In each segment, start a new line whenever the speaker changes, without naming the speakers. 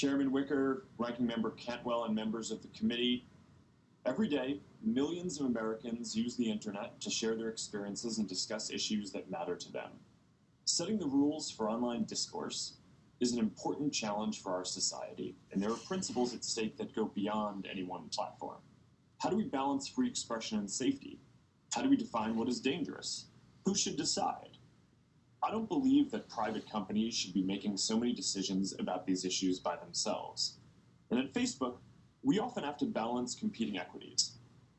Chairman Wicker, Ranking Member Cantwell, and members of the committee, every day, millions of Americans use the internet to share their experiences and discuss issues that matter to them. Setting the rules for online discourse is an important challenge for our society, and there are principles at stake that go beyond any one platform. How do we balance free expression and safety? How do we define what is dangerous? Who should decide? I don't believe that private companies should be making so many decisions about these issues by themselves. And at Facebook, we often have to balance competing equities.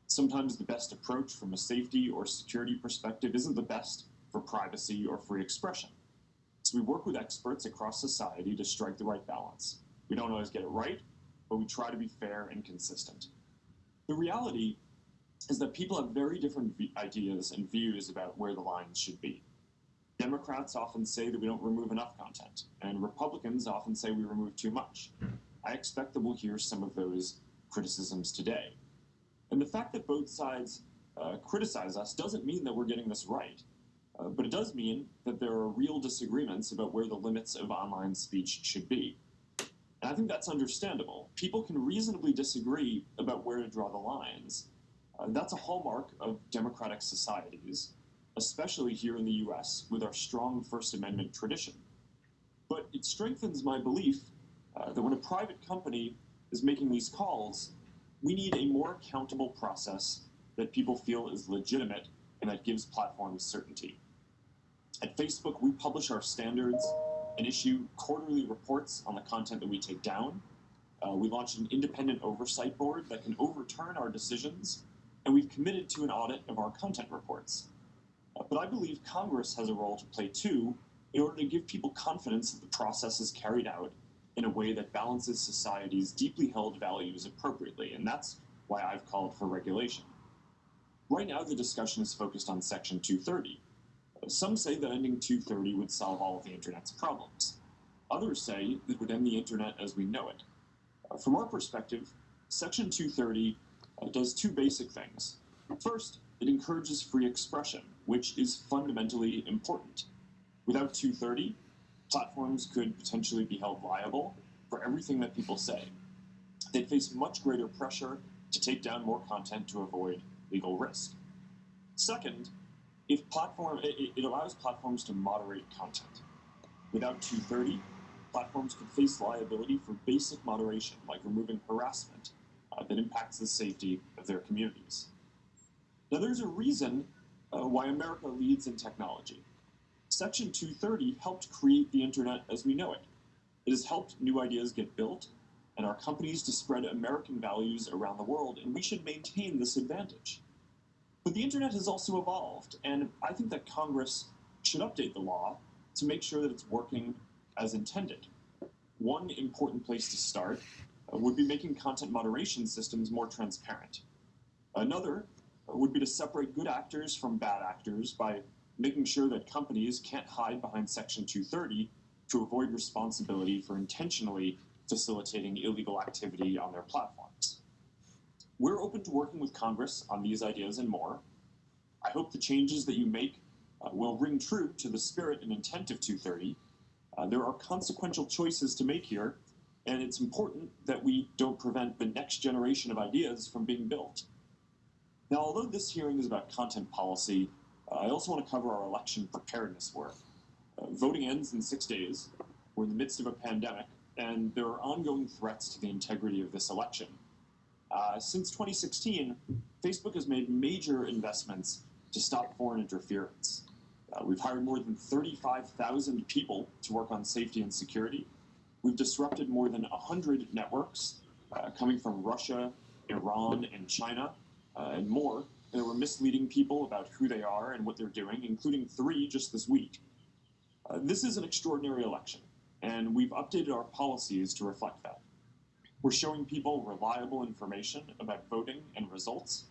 Sometimes the best approach from a safety or security perspective isn't the best for privacy or free expression. So we work with experts across society to strike the right balance. We don't always get it right, but we try to be fair and consistent. The reality is that people have very different ideas and views about where the lines should be. Democrats often say that we don't remove enough content, and Republicans often say we remove too much. I expect that we'll hear some of those criticisms today. And the fact that both sides uh, criticize us doesn't mean that we're getting this right, uh, but it does mean that there are real disagreements about where the limits of online speech should be. And I think that's understandable. People can reasonably disagree about where to draw the lines. Uh, that's a hallmark of democratic societies, especially here in the US with our strong First Amendment tradition. But it strengthens my belief uh, that when a private company is making these calls, we need a more accountable process that people feel is legitimate and that gives platforms certainty. At Facebook, we publish our standards and issue quarterly reports on the content that we take down. Uh, we launched an independent oversight board that can overturn our decisions, and we've committed to an audit of our content reports. But I believe Congress has a role to play too in order to give people confidence that the process is carried out in a way that balances society's deeply held values appropriately, and that's why I've called for regulation. Right now, the discussion is focused on Section 230. Some say that ending 230 would solve all of the Internet's problems. Others say it would end the Internet as we know it. From our perspective, Section 230 uh, does two basic things. First, it encourages free expression, which is fundamentally important. Without 230, platforms could potentially be held liable for everything that people say. They'd face much greater pressure to take down more content to avoid legal risk. Second, if platform, it, it allows platforms to moderate content. Without 230, platforms could face liability for basic moderation, like removing harassment uh, that impacts the safety of their communities. Now, there's a reason uh, why America leads in technology. Section 230 helped create the internet as we know it. It has helped new ideas get built and our companies to spread American values around the world, and we should maintain this advantage. But the internet has also evolved, and I think that Congress should update the law to make sure that it's working as intended. One important place to start uh, would be making content moderation systems more transparent. Another would be to separate good actors from bad actors by making sure that companies can't hide behind Section 230 to avoid responsibility for intentionally facilitating illegal activity on their platforms. We're open to working with Congress on these ideas and more. I hope the changes that you make uh, will ring true to the spirit and intent of 230. Uh, there are consequential choices to make here, and it's important that we don't prevent the next generation of ideas from being built. Now, although this hearing is about content policy, uh, I also want to cover our election preparedness work. Uh, voting ends in six days. We're in the midst of a pandemic, and there are ongoing threats to the integrity of this election. Uh, since 2016, Facebook has made major investments to stop foreign interference. Uh, we've hired more than 35,000 people to work on safety and security. We've disrupted more than 100 networks uh, coming from Russia, Iran, and China, and more and we're misleading people about who they are and what they're doing, including three just this week. Uh, this is an extraordinary election, and we've updated our policies to reflect that. We're showing people reliable information about voting and results,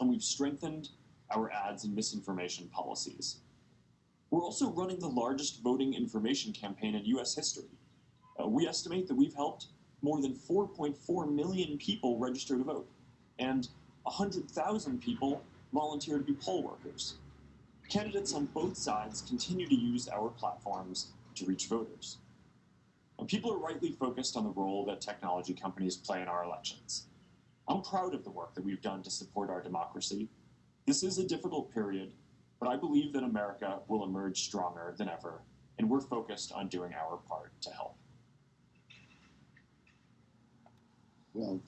and we've strengthened our ads and misinformation policies. We're also running the largest voting information campaign in US history. Uh, we estimate that we've helped more than 4.4 million people register to vote, and 100,000 people volunteer to be poll workers. Candidates on both sides continue to use our platforms to reach voters. And people are rightly focused on the role that technology companies play in our elections. I'm proud of the work that we've done to support our democracy. This is a difficult period, but I believe that America will emerge stronger than ever, and we're focused on doing our part to help.
Well,